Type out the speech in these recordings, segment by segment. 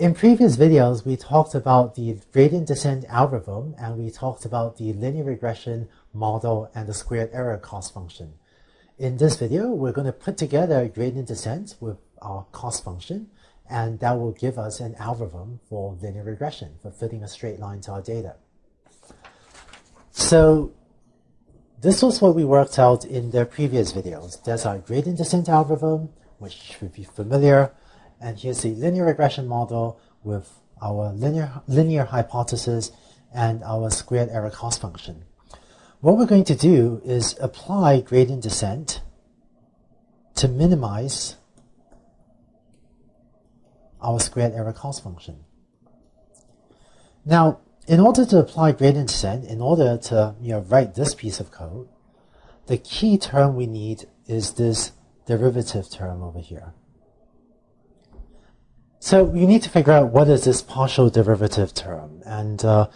In previous videos, we talked about the gradient descent algorithm and we talked about the linear regression model and the squared error cost function. In this video, we're going to put together gradient descent with our cost function and that will give us an algorithm for linear regression, for fitting a straight line to our data. So this was what we worked out in the previous videos. There's our gradient descent algorithm, which should be familiar. And here's the linear regression model with our linear, linear hypothesis and our squared error cost function. What we're going to do is apply gradient descent to minimize our squared error cost function. Now, in order to apply gradient descent, in order to you know, write this piece of code, the key term we need is this derivative term over here. So you need to figure out what is this partial derivative term. And uh,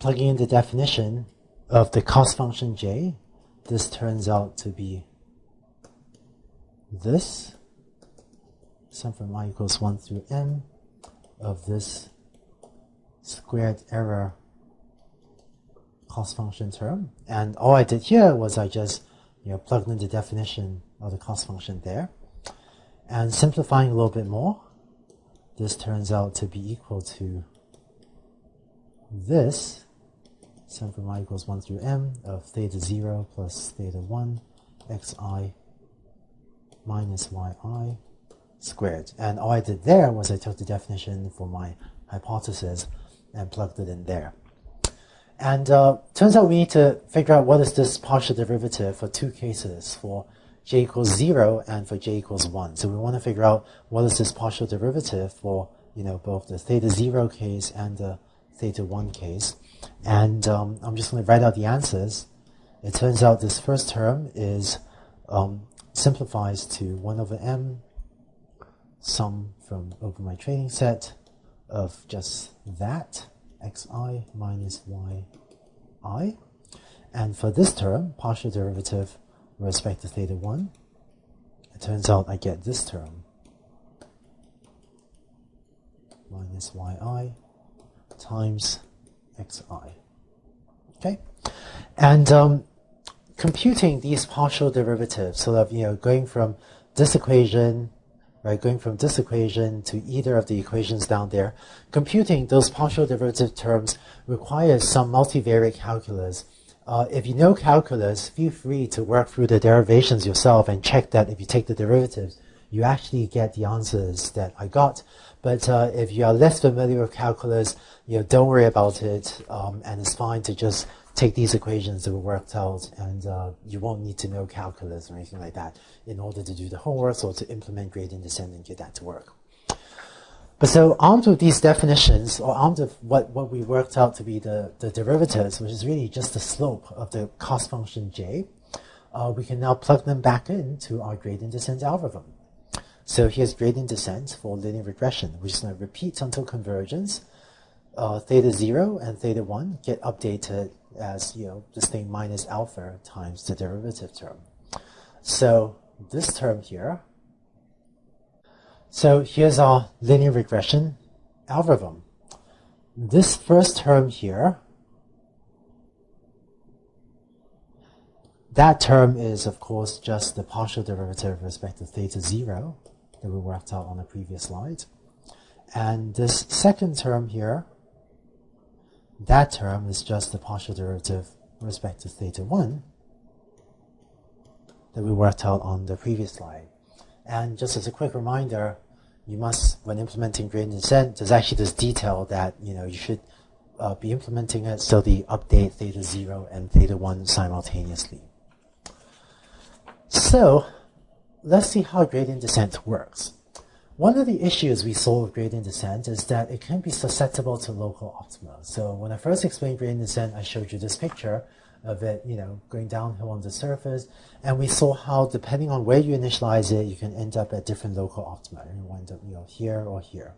plugging in the definition of the cost function j, this turns out to be this, sum from i equals 1 through m of this squared error cost function term. And all I did here was I just you know, plugged in the definition of the cost function there. And simplifying a little bit more, this turns out to be equal to this, sum from i equals 1 through m of theta 0 plus theta 1 xi minus yi squared. And all I did there was I took the definition for my hypothesis and plugged it in there. And uh, turns out we need to figure out what is this partial derivative for two cases, for j equals 0 and for j equals 1. So we want to figure out what is this partial derivative for you know both the theta 0 case and the theta 1 case. And um, I'm just going to write out the answers. It turns out this first term is um, simplifies to 1 over m sum from over my training set of just that xi minus yi. And for this term, partial derivative respect to theta 1, it turns out I get this term minus yi times xi. Okay? And um, computing these partial derivatives, sort of, you know, going from this equation, right, going from this equation to either of the equations down there, computing those partial derivative terms requires some multivariate calculus uh, if you know calculus, feel free to work through the derivations yourself and check that if you take the derivatives, you actually get the answers that I got. But uh, if you are less familiar with calculus, you know, don't worry about it, um, and it's fine to just take these equations that were worked out, and uh, you won't need to know calculus or anything like that in order to do the homework or to implement gradient descent and get that to work. But so armed with these definitions, or armed with what, what we worked out to be the, the derivatives, which is really just the slope of the cost function j, uh, we can now plug them back into our gradient descent algorithm. So here's gradient descent for linear regression, which is going to repeat until convergence. Uh, theta 0 and theta 1 get updated as, you know, this thing minus alpha times the derivative term. So this term here so here's our linear regression algorithm. This first term here, that term is, of course, just the partial derivative with respect to theta 0 that we worked out on the previous slide. And this second term here, that term is just the partial derivative with respect to theta 1 that we worked out on the previous slide. And just as a quick reminder, you must, when implementing gradient descent, there's actually this detail that you know you should uh, be implementing it so the update theta 0 and theta 1 simultaneously. So let's see how gradient descent works. One of the issues we saw with gradient descent is that it can be susceptible to local optima. So when I first explained gradient descent, I showed you this picture of it, you know, going downhill on the surface. And we saw how, depending on where you initialize it, you can end up at different local optima. You end up, you know, here or here.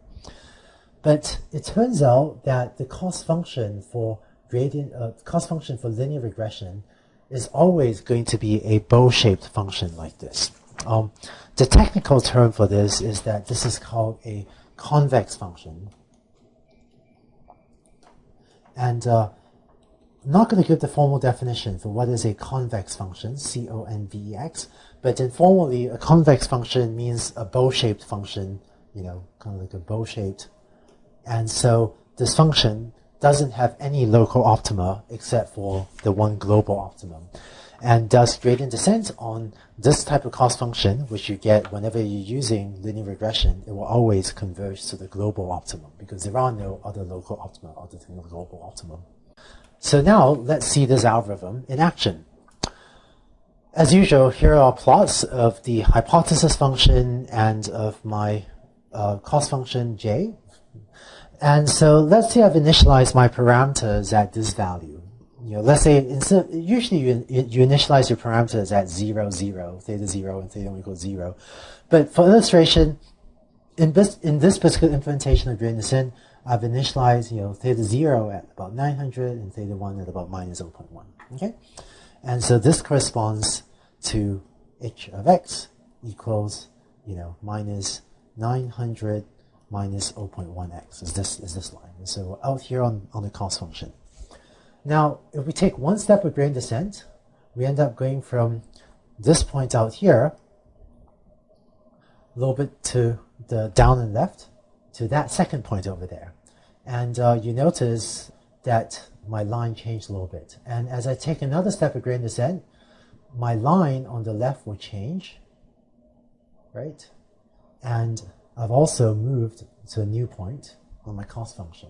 But it turns out that the cost function for gradient, uh, cost function for linear regression is always going to be a bowl-shaped function like this. Um, the technical term for this is that this is called a convex function. And uh, I'm not going to give the formal definition for what is a convex function, C-O-N-V-E-X, but informally, a convex function means a bow-shaped function, you know, kind of like a bow-shaped. And so this function doesn't have any local optima except for the one global optimum. And does gradient descent on this type of cost function, which you get whenever you're using linear regression, it will always converge to the global optimum because there are no other local optima other than the global optimum. So now let's see this algorithm in action. As usual, here are plots of the hypothesis function and of my uh, cost function j. And so let's say I've initialized my parameters at this value you know, let's say instead, usually you, you initialize your parameters at 0, 0, theta 0 and theta 1 equals 0. But for illustration, in this, in this particular implementation of descent, I've initialized, you know, theta 0 at about 900 and theta 1 at about minus 0.1, okay? And so this corresponds to h of x equals, you know, minus 900 minus 0.1x is this, is this line. And so out here on, on the cost function. Now, if we take one step of gradient descent, we end up going from this point out here, a little bit to the down and left, to that second point over there. And uh, you notice that my line changed a little bit. And as I take another step of gradient descent, my line on the left will change, right? And I've also moved to a new point on my cost function.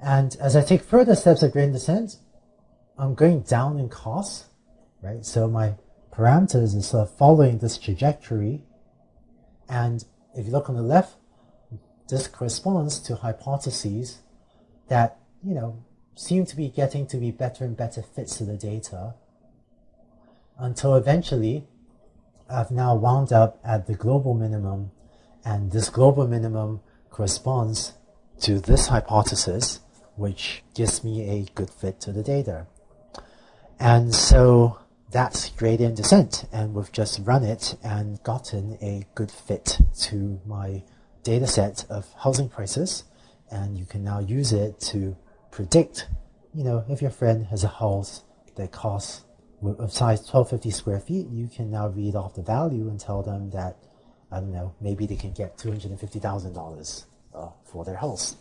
And as I take further steps of gradient descent, I'm going down in cost, right? So my parameters is sort of following this trajectory. And if you look on the left, this corresponds to hypotheses that, you know, seem to be getting to be better and better fits to the data until eventually I've now wound up at the global minimum and this global minimum corresponds to this hypothesis which gives me a good fit to the data. And so that's gradient descent, and we've just run it and gotten a good fit to my data set of housing prices, and you can now use it to predict, you know, if your friend has a house that costs of size 1250 square feet, you can now read off the value and tell them that, I don't know, maybe they can get $250,000 uh, for their house.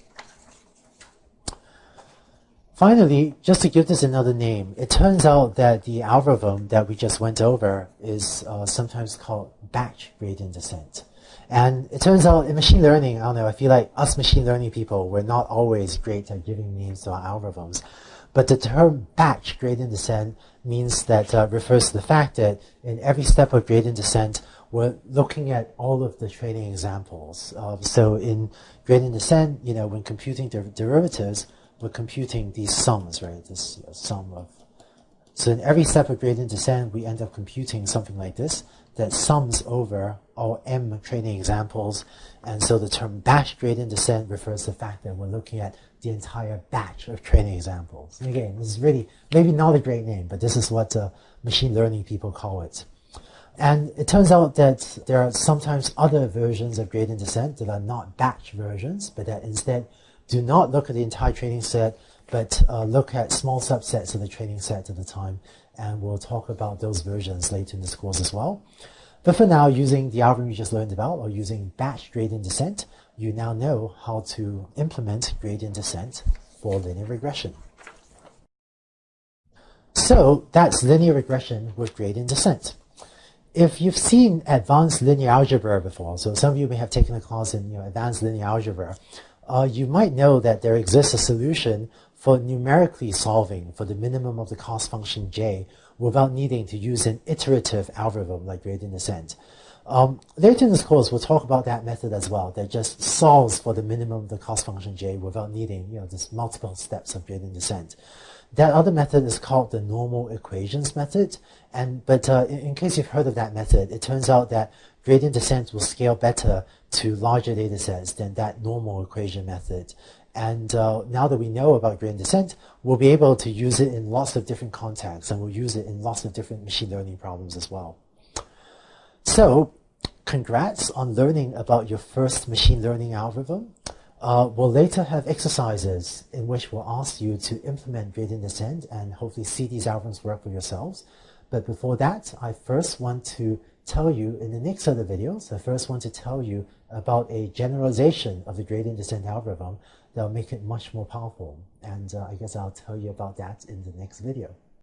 Finally, just to give this another name, it turns out that the algorithm that we just went over is uh, sometimes called batch gradient descent. And it turns out in machine learning, I don't know, I feel like us machine learning people, we're not always great at giving names to our algorithms. But the term batch gradient descent means that uh, refers to the fact that in every step of gradient descent, we're looking at all of the training examples. So in gradient descent, you know, when computing der derivatives, we're computing these sums, right? This sum of. So in every step of gradient descent, we end up computing something like this that sums over all m training examples. And so the term batch gradient descent refers to the fact that we're looking at the entire batch of training examples. And again, this is really maybe not a great name, but this is what uh, machine learning people call it. And it turns out that there are sometimes other versions of gradient descent that are not batch versions, but that instead do not look at the entire training set, but uh, look at small subsets of the training set at a time. And we'll talk about those versions later in this course as well. But for now, using the algorithm you just learned about, or using batch gradient descent, you now know how to implement gradient descent for linear regression. So that's linear regression with gradient descent. If you've seen advanced linear algebra before, so some of you may have taken a class in you know, advanced linear algebra, uh, you might know that there exists a solution for numerically solving for the minimum of the cost function j without needing to use an iterative algorithm like gradient descent. Um, later in this course, we'll talk about that method as well, that just solves for the minimum of the cost function j without needing, you know, just multiple steps of gradient descent. That other method is called the normal equations method. And but uh, in, in, case you've heard of that method, it turns out that gradient descent will scale better to larger data sets than that normal equation method. And uh, now that we know about gradient descent, we'll be able to use it in lots of different contexts, and we'll use it in lots of different machine learning problems as well. So congrats on learning about your first machine learning algorithm. Uh, we'll later have exercises in which we'll ask you to implement gradient descent and hopefully see these algorithms work for yourselves. But before that, I first want to tell you in the next set of videos, I first want to tell you about a generalization of the gradient descent algorithm that will make it much more powerful. And uh, I guess I'll tell you about that in the next video.